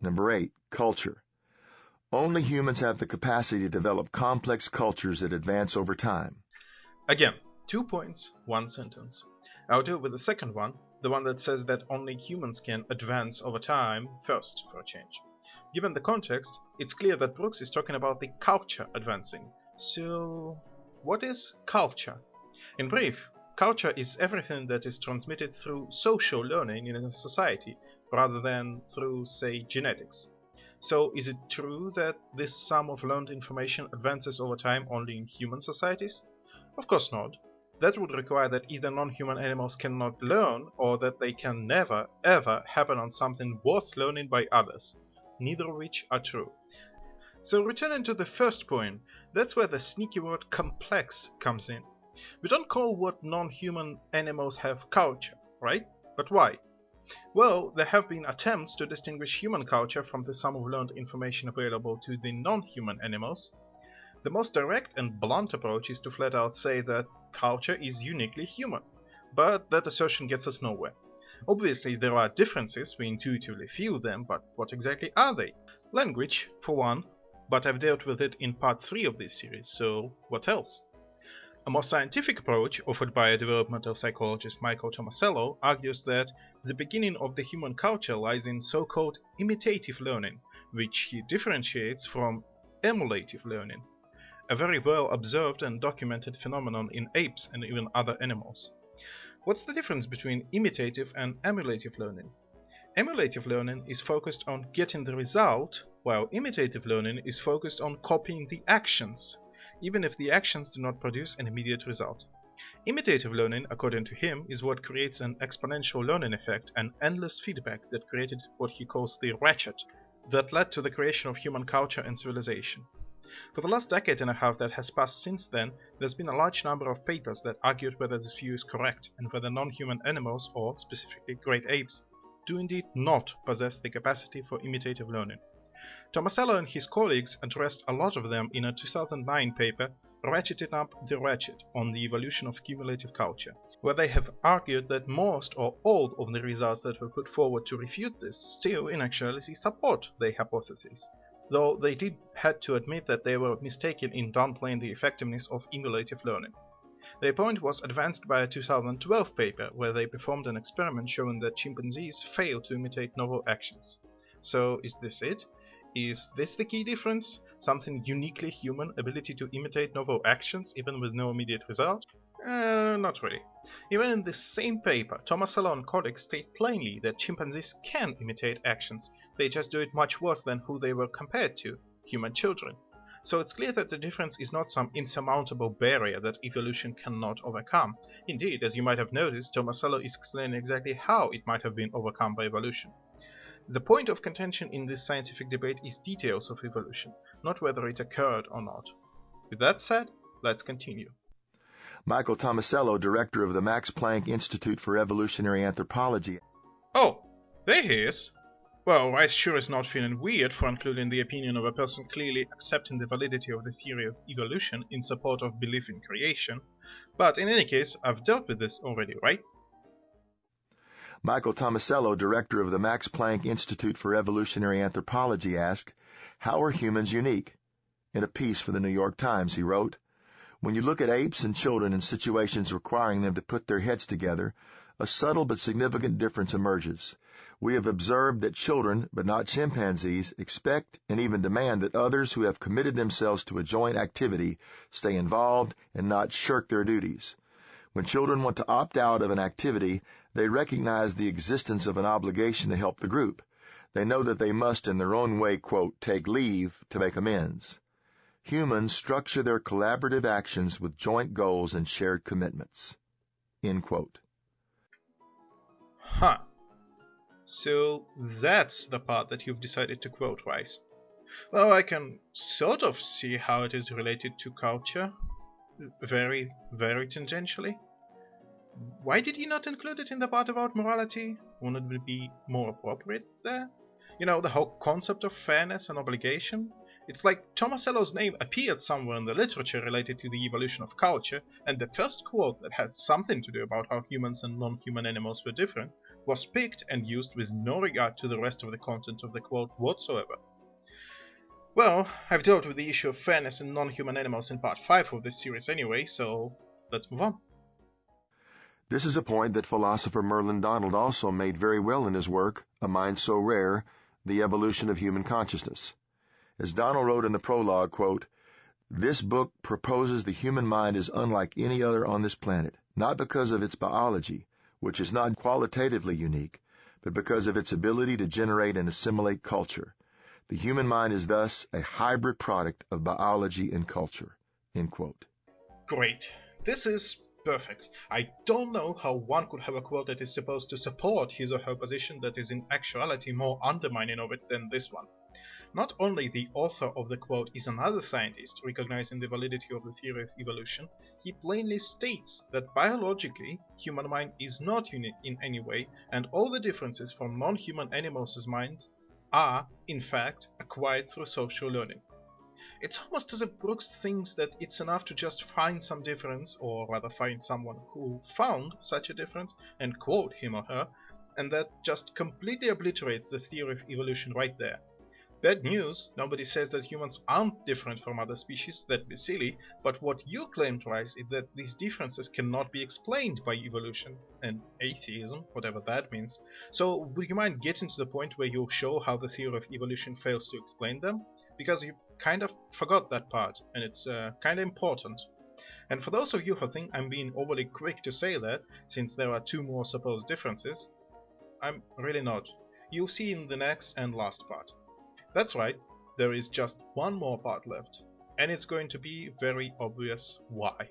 Number 8. Culture. Only humans have the capacity to develop complex cultures that advance over time. Again, two points, one sentence. I'll deal with the second one, the one that says that only humans can advance over time first, for a change. Given the context, it's clear that Brooks is talking about the culture advancing. So, what is culture? In brief, culture is everything that is transmitted through social learning in a society, rather than through, say, genetics. So, is it true that this sum of learned information advances over time only in human societies? Of course not. That would require that either non-human animals cannot learn, or that they can never, ever happen on something worth learning by others neither of which are true. So returning to the first point, that's where the sneaky word complex comes in. We don't call what non-human animals have culture, right? But why? Well, there have been attempts to distinguish human culture from the sum of learned information available to the non-human animals. The most direct and blunt approach is to flat out say that culture is uniquely human, but that assertion gets us nowhere. Obviously there are differences, we intuitively feel them, but what exactly are they? Language, for one, but I've dealt with it in part 3 of this series, so what else? A more scientific approach, offered by developmental psychologist Michael Tomasello, argues that the beginning of the human culture lies in so-called imitative learning, which he differentiates from emulative learning, a very well observed and documented phenomenon in apes and even other animals. What's the difference between imitative and emulative learning? Emulative learning is focused on getting the result, while imitative learning is focused on copying the actions, even if the actions do not produce an immediate result. Imitative learning, according to him, is what creates an exponential learning effect and endless feedback that created what he calls the ratchet, that led to the creation of human culture and civilization. For the last decade and a half that has passed since then, there's been a large number of papers that argued whether this view is correct and whether non-human animals, or specifically great apes, do indeed not possess the capacity for imitative learning. Tomasello and his colleagues addressed a lot of them in a 2009 paper Ratcheting Up the Ratchet on the Evolution of Cumulative Culture, where they have argued that most or all of the results that were put forward to refute this still in actuality support their hypothesis though they did had to admit that they were mistaken in downplaying the effectiveness of emulative learning. Their point was advanced by a 2012 paper where they performed an experiment showing that chimpanzees fail to imitate novel actions. So is this it? Is this the key difference? Something uniquely human, ability to imitate novel actions even with no immediate result? Uh, not really. Even in the same paper, Tomasello and colleagues state plainly that chimpanzees can imitate actions, they just do it much worse than who they were compared to, human children. So it's clear that the difference is not some insurmountable barrier that evolution cannot overcome. Indeed, as you might have noticed, Tomasello is explaining exactly how it might have been overcome by evolution. The point of contention in this scientific debate is details of evolution, not whether it occurred or not. With that said, let's continue. Michael Tomasello, director of the Max Planck Institute for Evolutionary Anthropology. Oh, there he is. Well, I sure is not feeling weird for including the opinion of a person clearly accepting the validity of the theory of evolution in support of belief in creation. But in any case, I've dealt with this already, right? Michael Tomasello, director of the Max Planck Institute for Evolutionary Anthropology, asked, How are humans unique? In a piece for the New York Times, he wrote, when you look at apes and children in situations requiring them to put their heads together, a subtle but significant difference emerges. We have observed that children, but not chimpanzees, expect and even demand that others who have committed themselves to a joint activity stay involved and not shirk their duties. When children want to opt out of an activity, they recognize the existence of an obligation to help the group. They know that they must in their own way, quote, take leave to make amends. Humans structure their collaborative actions with joint goals and shared commitments. End quote. Huh. So that's the part that you've decided to quote, Rice. Well, I can sort of see how it is related to culture. Very, very tangentially. Why did you not include it in the part about morality? Wouldn't it be more appropriate there? You know, the whole concept of fairness and obligation? It's like Tomasello's name appeared somewhere in the literature related to the evolution of culture, and the first quote that had something to do about how humans and non-human animals were different was picked and used with no regard to the rest of the content of the quote whatsoever. Well, I've dealt with the issue of fairness in non-human animals in part 5 of this series anyway, so let's move on. This is a point that philosopher Merlin Donald also made very well in his work, A Mind So Rare, The Evolution of Human Consciousness. As Donald wrote in the prologue, quote, This book proposes the human mind is unlike any other on this planet, not because of its biology, which is not qualitatively unique, but because of its ability to generate and assimilate culture. The human mind is thus a hybrid product of biology and culture. Great. This is perfect. I don't know how one could have a quote that is supposed to support his or her position that is in actuality more undermining of it than this one. Not only the author of the quote is another scientist recognizing the validity of the theory of evolution, he plainly states that biologically, human mind is not unique in any way, and all the differences from non-human animals' minds are, in fact, acquired through social learning. It's almost as if Brooks thinks that it's enough to just find some difference, or rather find someone who found such a difference and quote him or her, and that just completely obliterates the theory of evolution right there. Bad news, nobody says that humans aren't different from other species, that'd be silly, but what you claim twice is that these differences cannot be explained by evolution, and atheism, whatever that means. So would you mind getting to the point where you show how the theory of evolution fails to explain them? Because you kind of forgot that part, and it's uh, kind of important. And for those of you who think I'm being overly quick to say that, since there are two more supposed differences, I'm really not. You'll see in the next and last part. That's right, there is just one more part left, and it's going to be very obvious why.